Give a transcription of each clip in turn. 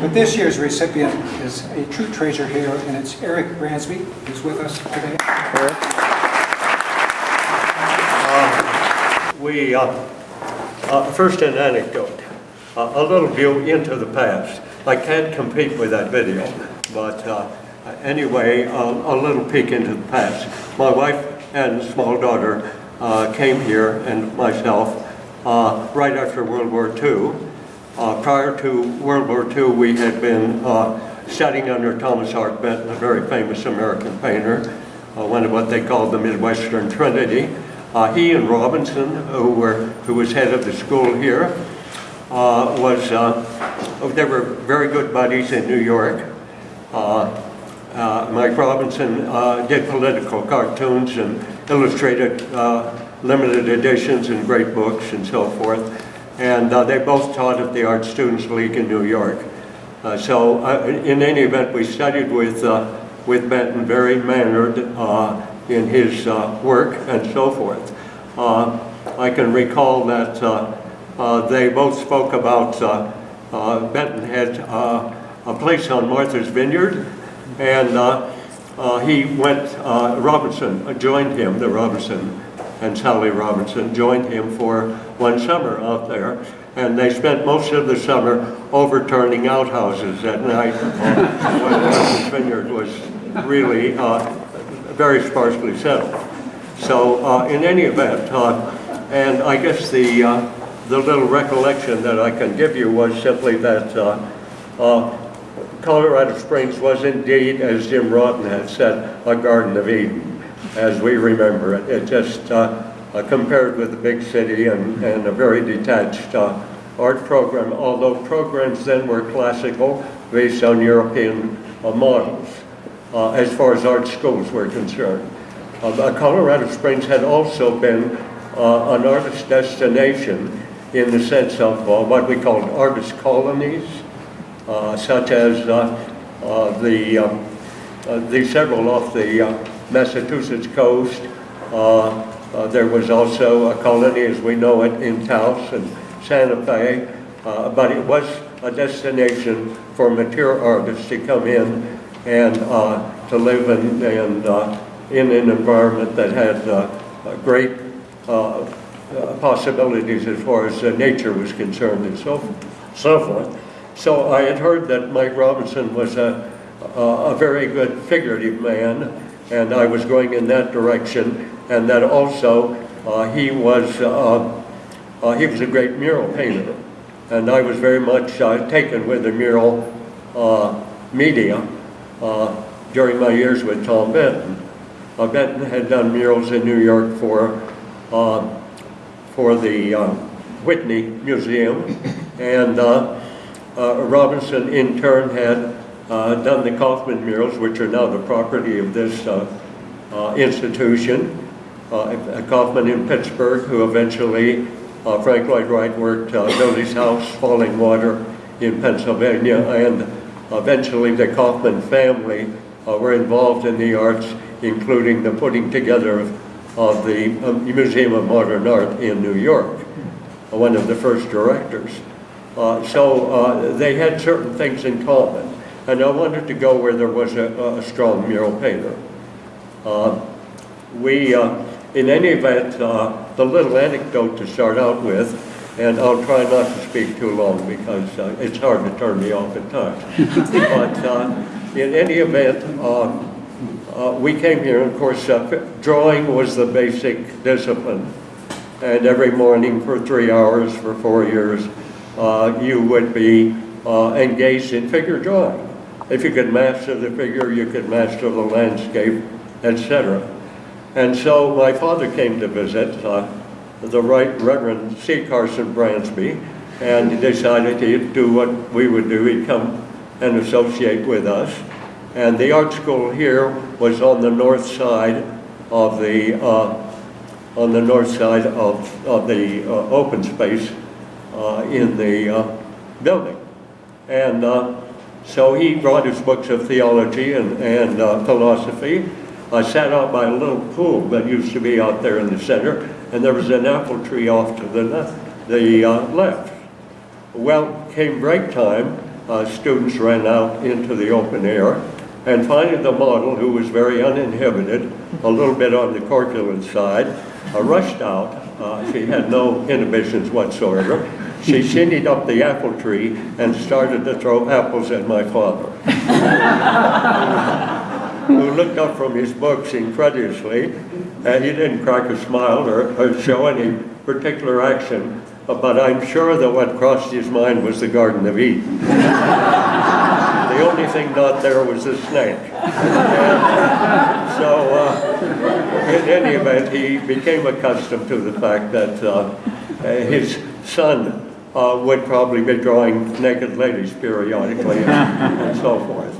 But this year's recipient is a true treasure here, and it's Eric Bransby, who's with us today. Eric. We, uh, uh, first an anecdote, uh, a little view into the past. I can't compete with that video, but uh, anyway, um, a little peek into the past. My wife and small daughter uh, came here, and myself, uh, right after World War II. Uh, prior to World War II, we had been uh, studying under Thomas Hart Benton, a very famous American painter, uh, one of what they called the Midwestern Trinity. Uh, he and Robinson, who were who was head of the school here, uh, was uh, they were very good buddies in New York. Mike Robinson did political cartoons and illustrated limited editions and great books and so forth. And uh, they both taught at the Art Students League in New York. Uh, so uh, in any event, we studied with, uh, with Benton, very mannered uh, in his uh, work and so forth. I can recall that they both spoke about, Benton had a place on Martha's Vineyard, and he went, Robinson joined him, the Robinson and Sally Robinson joined him for one summer out there. And they spent most of the summer overturning outhouses at night when Vineyard was really uh, very sparsely settled. So uh, in any event, uh, and I guess the, uh, the little recollection that I can give you was simply that uh, uh, Colorado Springs was indeed, as Jim Rotten had said, a Garden of Eden, as we remember it. It just, uh, compared with the big city and, and a very detached uh, art program, although programs then were classical, based on European uh, models, uh, as far as art schools were concerned. Uh, Colorado Springs had also been uh, an artist destination in the sense of what we called artist colonies, such as the, the several off the Massachusetts coast. Uh, uh, there was also a colony, as we know it, in Taos and Santa Fe, uh, but it was a destination for mature artists to come in and uh, to live in, and, uh, in an environment that had uh, great possibilities as far as nature was concerned and so, so forth. So I had heard that Mike Robinson was a, a very good figurative man, and I was going in that direction, and that also uh, he was uh, uh, he was a great mural painter, and I was very much taken with the mural media during my years with Tom Benton. Benton had done murals in New York for for the Whitney Museum, and Robinson in turn had uh, done the Kaufmann murals, which are now the property of this uh, uh, institution. Uh, Kaufmann in Pittsburgh, who eventually, uh, Frank Lloyd Wright worked uh, Doty's House, Falling Water in Pennsylvania, and eventually the Kaufmann family uh, were involved in the arts, including the putting together of, of the um, Museum of Modern Art in New York, one of the first directors. Uh, so uh, they had certain things in common, and I wanted to go where there was a, a strong mural painter. Uh, we, in any event, uh, the little anecdote to start out with, and I'll try not to speak too long because uh, it's hard to turn me off at times. but uh, in any event, uh, uh, we came here, of course, uh, drawing was the basic discipline. And every morning for three hours for four years, uh, you would be uh, engaged in figure drawing. If you could master the figure, you could master the landscape, etc. And so my father came to visit uh, the Right Reverend C. Carson Bransby, and he decided he'd do what we would do. He'd come and associate with us. And the art school here was on the north side of the uh, on the north side of, of the uh, open space uh, in the uh, building. And uh, so he brought his books of theology and, and philosophy. I sat out by a little pool that used to be out there in the center, and there was an apple tree off to the left. The, uh, left. Well, came break time, uh, students ran out into the open air. And finally, the model, who was very uninhibited, a little bit on the corpulent side, uh, rushed out. Uh, She had no inhibitions whatsoever. She shinnied up the apple tree and started to throw apples at my father who looked up from his books incredulously, and he didn't crack a smile or, or show any particular action, but I'm sure that what crossed his mind was the Garden of Eden. the only thing not there was a snake. And so, uh, in any event, he became accustomed to the fact that uh, his son uh, would probably be drawing naked ladies periodically and, and so forth.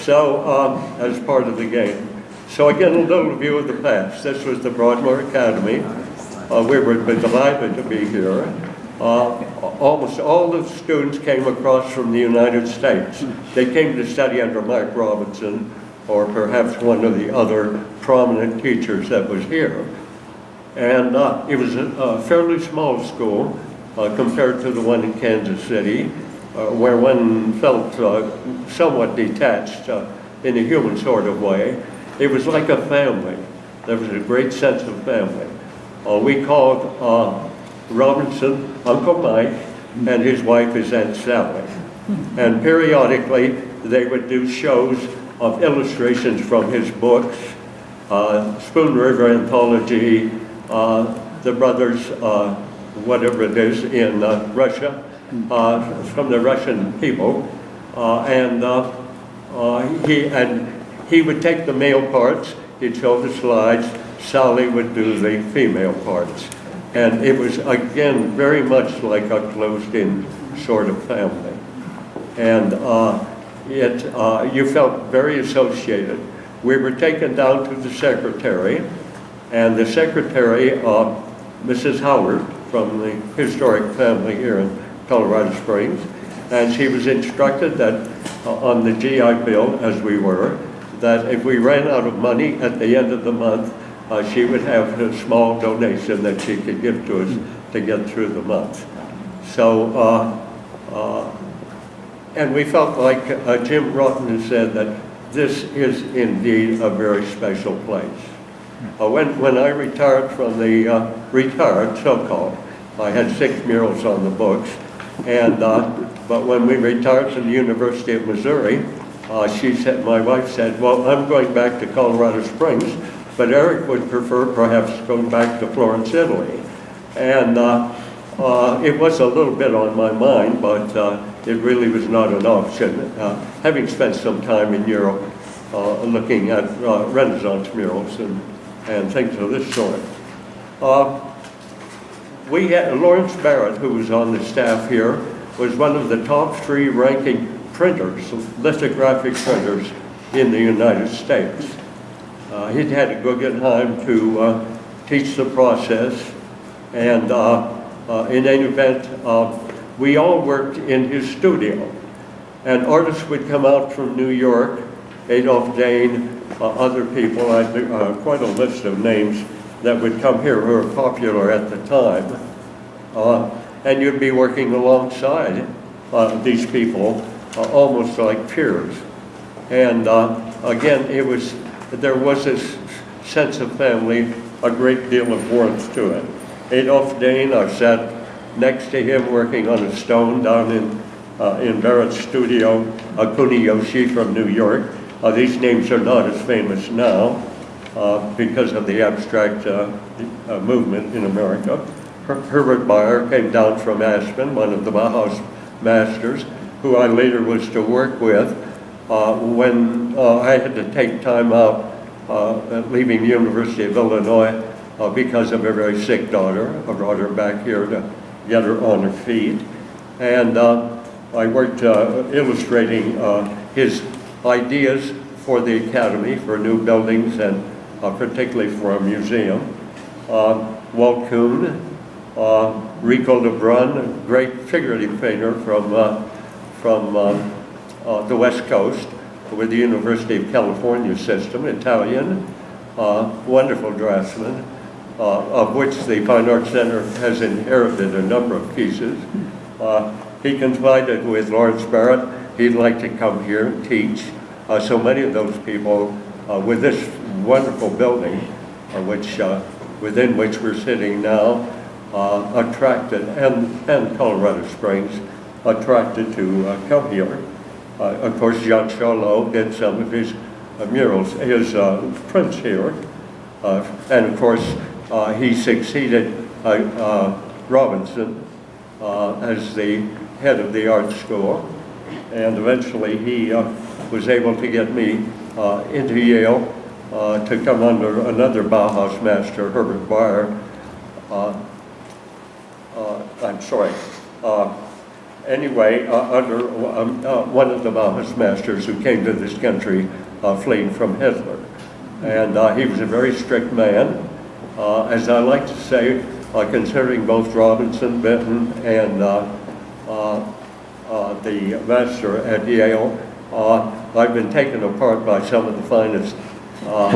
So, um, as part of the game. So again, a little view of the past. This was the Broadmoor Academy. Uh, we were delighted to be here. Uh, almost all the students came across from the United States. They came to study under Mike Robinson or perhaps one of the other prominent teachers that was here. And uh, it was a, a fairly small school uh, compared to the one in Kansas City, where one felt uh, somewhat detached uh, in a human sort of way. It was like a family. There was a great sense of family. Uh, we called uh, Robinson Uncle Mike, and his wife is Aunt Sally. And periodically, they would do shows of illustrations from his books, uh, Spoon River Anthology, uh, The Brothers, uh, whatever it is, in uh, Russia, uh, from the Russian people. Uh, and uh, uh, he, and he would take the male parts, he'd show the slides, Sally would do the female parts. And it was, again, very much like a closed-in sort of family. And uh, it, you felt very associated. We were taken down to the secretary, and the secretary, uh, Mrs. Howard, from the historic family here in Colorado Springs, and she was instructed that uh, on the GI Bill, as we were, that if we ran out of money at the end of the month, uh, she would have a small donation that she could give to us to get through the month. So, uh, uh, and we felt like uh, Jim Rotten said that this is indeed a very special place. Uh, when, when I retired from the, retired so-called, I had six murals on the books, and, uh, but when we retired from the University of Missouri, uh, she said, my wife said, well, I'm going back to Colorado Springs, but Eric would prefer perhaps going back to Florence, Italy. And uh, uh, it was a little bit on my mind, but uh, it really was not an option. Uh, having spent some time in Europe uh, looking at uh, Renaissance murals and, and things of this sort. We had Lawrence Barrett, who was on the staff here, was one of the top three ranking printers, lithographic printers in the United States. Uh, he'd had to Guggenheim to uh, teach the process, and uh, uh, in any event, uh, we all worked in his studio. And artists would come out from New York, Adolf Dehn, uh, other people, I quite a list of names that would come here who were popular at the time. Uh, and you'd be working alongside uh, these people, uh, almost like peers. And again, it was, there was this sense of family, a great deal of warmth to it. Adolf Dehn, I sat next to him working on a stone down in, uh, in Barrett's studio, Akuni Yoshi from New York. Uh, these names are not as famous now uh, because of the abstract movement in America. Her- Herbert Bayer came down from Aspen, one of the Bauhaus masters, who I later was to work with uh, when uh, I had to take time out uh, leaving the University of Illinois uh, because of a very sick daughter. I brought her back here to get her on her feet. And uh, I worked uh, illustrating his ideas for the academy, for new buildings, and particularly for a museum. Walt Kuhn, uh, Rico Lebrun, a great figurative painter from, uh, from um, uh, the West Coast with the University of California system, Italian, uh, wonderful draftsman, uh, of which the Fine Arts Center has inherited a number of pieces. Uh, he confided with Lawrence Barrett he'd like to come here and teach. Uh, So many of those people uh, with this wonderful building, uh, which, uh, within which we're sitting now, uh, attracted, and, and Colorado Springs, attracted to uh, here. Uh, Of course, Jean Charlot did some of his uh, murals, his uh, prints here. And of course, he succeeded Robinson as the head of the art school. And eventually, he was able to get me uh, into Yale uh, to come under another Bauhaus master, Herbert Bayer. Uh, I'm sorry. Uh, Anyway, uh, under um, uh, one of the Bauhaus masters who came to this country uh, fleeing from Hitler. And uh, he was a very strict man. Uh, As I like to say, uh, considering both Robinson, Benton, and uh, uh, uh, the master at Yale, uh, I've been taken apart by some of the finest, uh,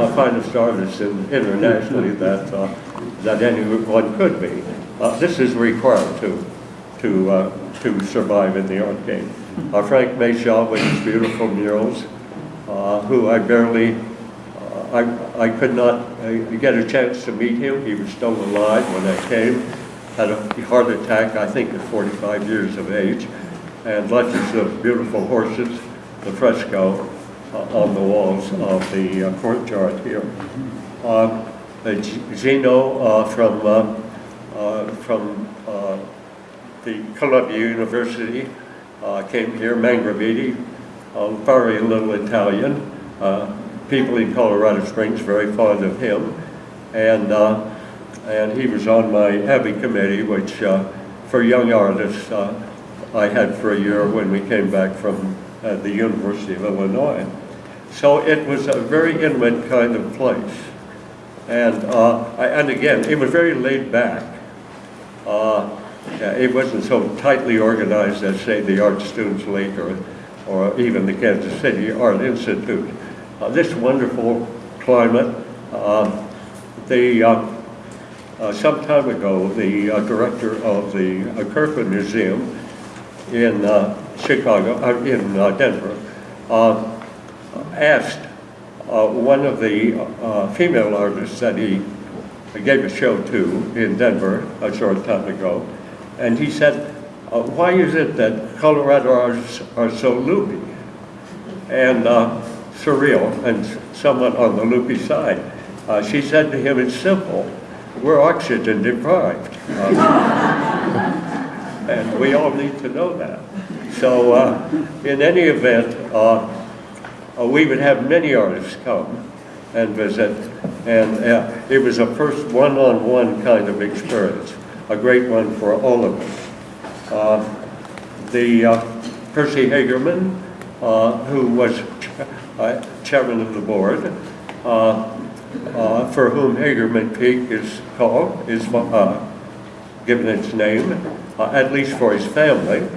uh, finest artists in- internationally that, uh, that anyone could be. Uh, This is required to, to, uh, to survive in the art game. Uh, Frank Mechau with his beautiful murals, uh, who I barely, uh, I, I could not uh, get a chance to meet him. He was still alive when I came, had a heart attack, I think at 45 years of age, and left us beautiful horses, the fresco on the walls of the courtyard here. Uh, from, from uh, the Columbia University uh, came here, Mangravite, uh, very little Italian. Uh, People in Colorado Springs very fond of him. And, uh, and he was on my Abbey committee, which uh, for young artists, uh, I had for a year when we came back from uh, the University of Illinois. So it was a very intimate kind of place. And, uh, I- and again, it was very laid back. Uh, It wasn't so tightly organized as, say, the Art Students League or, or even the Kansas City Art Institute. Uh, This wonderful climate, uh, the, uh, some time ago, the uh, director of the uh, Kirkland Museum in uh, Chicago, in Denver, uh, asked one of the female artists that he gave a show to in Denver a short time ago, and he said, uh, why is it that Colorado artists are so loopy and uh, surreal and somewhat on the loopy side? Uh, She said to him, it's simple, we're oxygen deprived. Uh, And we all need to know that. So uh, in any event, uh, we would have many artists come and visit, and uh, it was a first one-on-one kind of experience, a great one for all of us. Uh, The uh, Percy Hagerman, uh, who was ch- uh, chairman of the board, for whom Hagerman Peak is called, is given its name, at least for his family.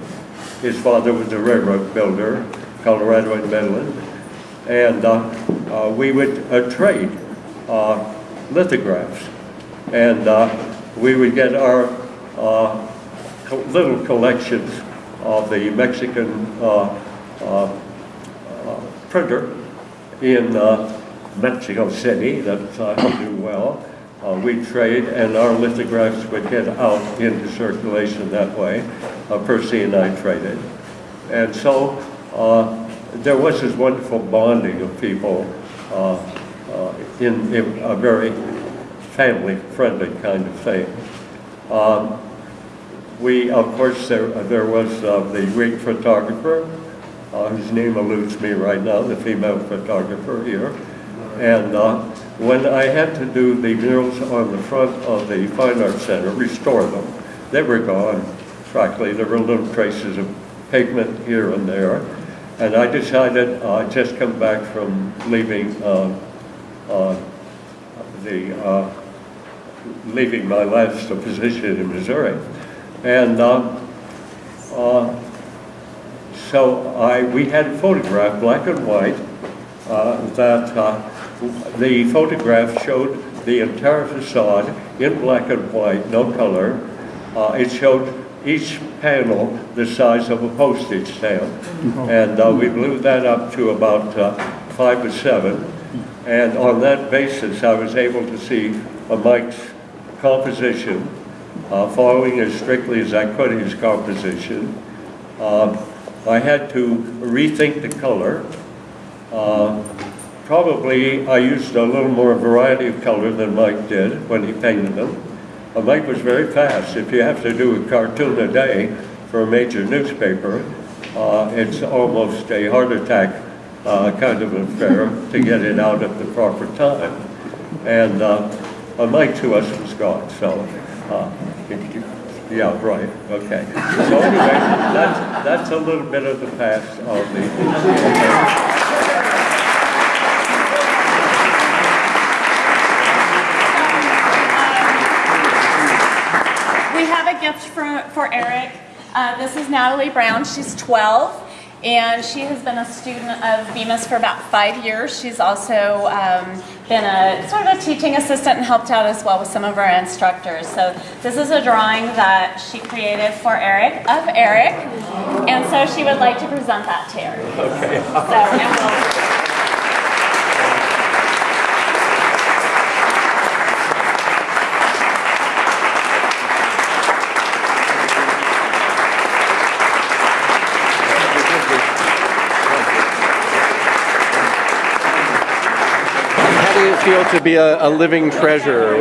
His father was a railroad builder, Colorado and Midland, and uh, uh, we would uh, trade lithographs, and uh, we would get our uh, little collections of the Mexican uh, uh, uh, printer in uh, Mexico City that I do well. Uh, We trade, and our lithographs would get out into circulation that way. Uh, Percy and I traded. And so uh, there was this wonderful bonding of people uh, uh, in a very family-friendly kind of thing. Um, We, of course, there there was uh, the Greek photographer, uh, whose name eludes me right now, the female photographer here. And uh, when I had to do the murals on the front of the Fine Arts Center, restore them, they were gone, frankly. There were little traces of pigment here and there. And I decided, uh, I'd just come back from leaving uh, the, uh, leaving my last position in Missouri. And uh, uh, so I, we had a photograph, black and white, uh, that uh, the photograph showed the entire facade in black and white, no color. Uh, It showed each panel the size of a postage stamp. And uh, we blew that up to about uh, five or seven. And on that basis, I was able to see uh, Mike's composition, uh, following as strictly as I could his composition. Uh, I had to rethink the color. Uh, Probably I used a little more variety of color than Mike did when he painted them. Uh, Mike was very fast. If you have to do a cartoon a day for a major newspaper, uh, it's almost a heart attack uh, kind of affair to get it out at the proper time. And uh, Mike to us was gone, so, uh, yeah, right, okay. So anyway, that's, that's a little bit of the past of the, We have a gift for, for Eric. Uh, this is Natalie Brown. She's 12 and she has been a student of Bemis for about five years. She's also um, been a sort of a teaching assistant and helped out as well with some of our instructors. So this is a drawing that she created for Eric of Eric, and so she would like to present that to Eric. Okay. So, feel to be a, a living treasure?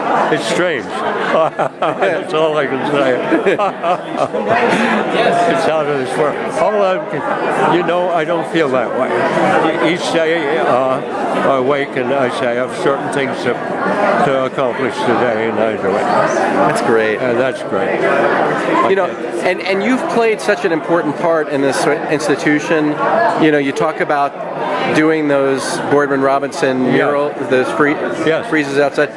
What, it's strange. That's all I can say. It's out of this world. All I, you know, I don't feel that way. Each day uh, I wake and I say I have certain things to, to accomplish today and I do it. that's great. And that's great. You know, and, and you've played such an important part in this institution. You know, you talk about doing those Boardman Robinson mural, those free, Yes. friezes outside.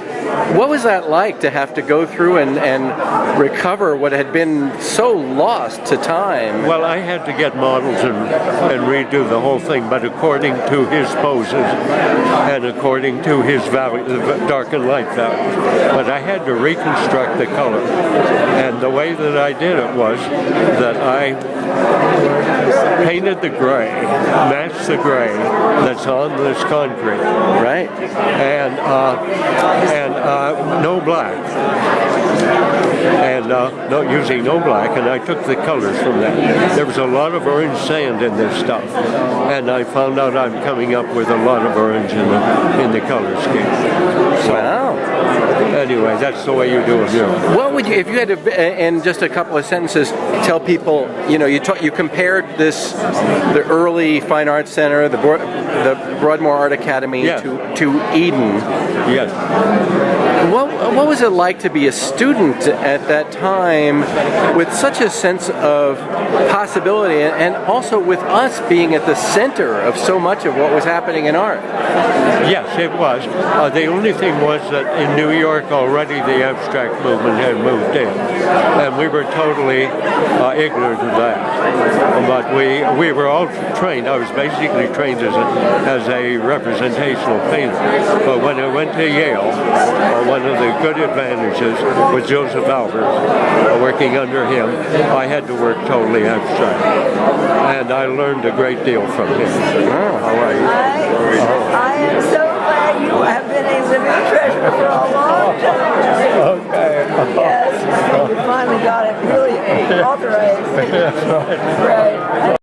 What was that like to have to go through and, and recover what had been so lost to time? Well, I had to get models and, and redo the whole thing, but according to his poses and according to his value, the dark and light values. But I had to reconstruct the color. And the way that I did it was that I painted the gray, matched the gray that's on this concrete, right? and uh, and uh, no black, and uh, no using no black, and I took the colors from that. There was a lot of orange sand in this stuff, and I found out I'm coming up with a lot of orange in the in the color scheme. So Wow. Anyway, that's the way you do it. Yeah. What would you, if you had to, uh, in just a couple of sentences, tell people, you know, you ta- you compared this, the early Fine Arts Center, the, Broad, the Broadmoor Art Academy Yeah. to, to Eden. Yes. What, what was it like to be a student at that time with such a sense of possibility and, also with us being at the center of so much of what was happening in art? Yes, it was. Uh, the only thing was that in New York already the abstract movement had moved in, and we were totally uh, ignorant of that. But we we were all trained. I was basically trained as a as a representational painter. But when I went to Yale, uh, one of the good advantages was Josef Albers. Uh, working under him, I had to work totally abstract, and I learned a great deal from him. How are you? I, I am so glad you have been a living treasure for a long time. Okay. Yes, and you finally got it really authorized. Right.